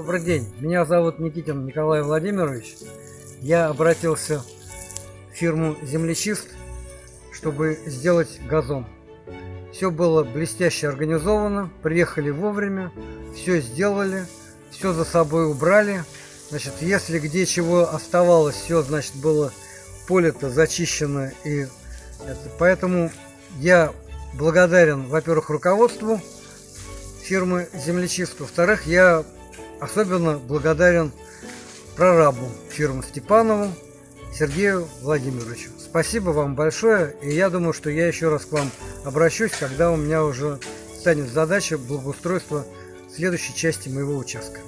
Добрый день, меня зовут Никитин Николай Владимирович. Я обратился в фирму Землечист, чтобы сделать газон. Все было блестяще организовано, приехали вовремя, все сделали, все за собой убрали. Значит, если где чего оставалось, все, значит, было поле-то зачищено. И это, поэтому я благодарен, во-первых, руководству фирмы Землечист. Во-вторых, я особенно благодарен прорабу фирмы Степанову Сергею Владимировичу. Спасибо вам большое, и я думаю, что я еще раз к вам обращусь, когда у меня уже станет задача благоустройства следующей части моего участка.